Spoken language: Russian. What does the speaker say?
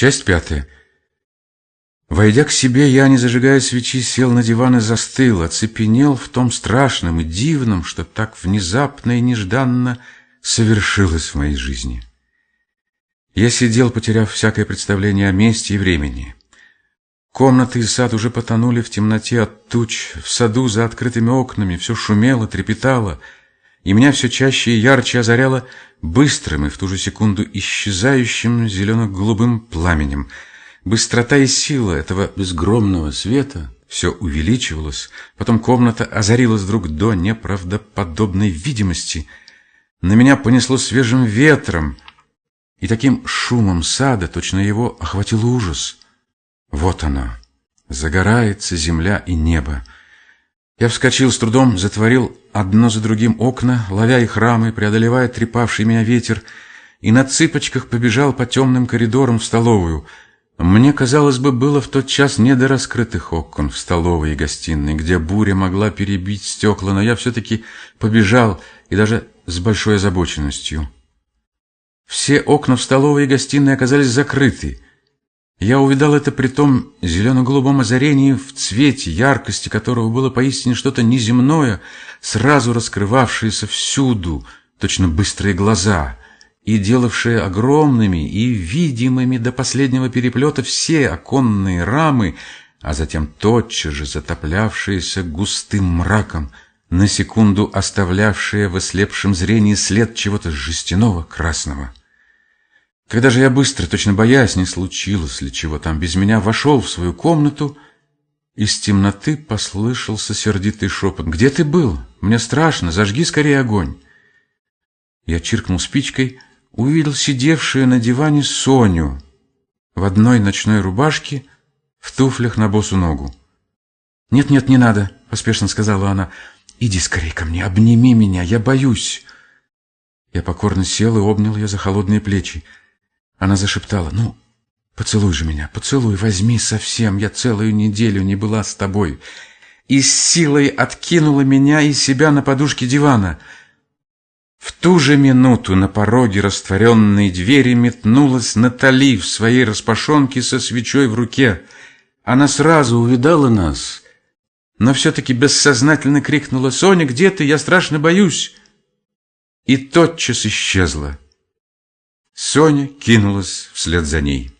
Часть пятая. Войдя к себе, я, не зажигая свечи, сел на диван и застыл, оцепенел в том страшном и дивном, что так внезапно и нежданно совершилось в моей жизни. Я сидел, потеряв всякое представление о месте и времени. Комнаты и сад уже потонули в темноте от туч, в саду за открытыми окнами все шумело, трепетало — и меня все чаще и ярче озаряло быстрым и в ту же секунду исчезающим зелено-голубым пламенем. Быстрота и сила этого безгромного света все увеличивалась, потом комната озарилась вдруг до неправдоподобной видимости. На меня понесло свежим ветром, и таким шумом сада точно его охватил ужас. Вот оно, загорается земля и небо. Я вскочил с трудом, затворил одно за другим окна, ловя их рамы, преодолевая трепавший меня ветер, и на цыпочках побежал по темным коридорам в столовую. Мне, казалось бы, было в тот час не до раскрытых окон в столовой и гостиной, где буря могла перебить стекла, но я все-таки побежал, и даже с большой озабоченностью. Все окна в столовой и гостиной оказались закрыты — я увидал это при том зелено-голубом озарении, в цвете, яркости которого было поистине что-то неземное, сразу раскрывавшееся всюду, точно быстрые глаза, и делавшее огромными и видимыми до последнего переплета все оконные рамы, а затем тотчас же затоплявшиеся густым мраком, на секунду оставлявшие в ослепшем зрении след чего-то жестяного красного. Когда же я быстро, точно боясь, не случилось ли чего там, без меня вошел в свою комнату, из темноты послышался сердитый шепот. «Где ты был? Мне страшно, зажги скорее огонь!» Я чиркнул спичкой, увидел сидевшую на диване Соню в одной ночной рубашке, в туфлях на босу ногу. «Нет-нет, не надо», — поспешно сказала она. «Иди скорее ко мне, обними меня, я боюсь». Я покорно сел и обнял ее за холодные плечи. Она зашептала, «Ну, поцелуй же меня, поцелуй, возьми совсем, я целую неделю не была с тобой». И с силой откинула меня и себя на подушке дивана. В ту же минуту на пороге растворенной двери метнулась Натали в своей распашонке со свечой в руке. Она сразу увидала нас, но все-таки бессознательно крикнула «Соня, где ты? Я страшно боюсь!» И тотчас исчезла. Соня кинулась вслед за ней.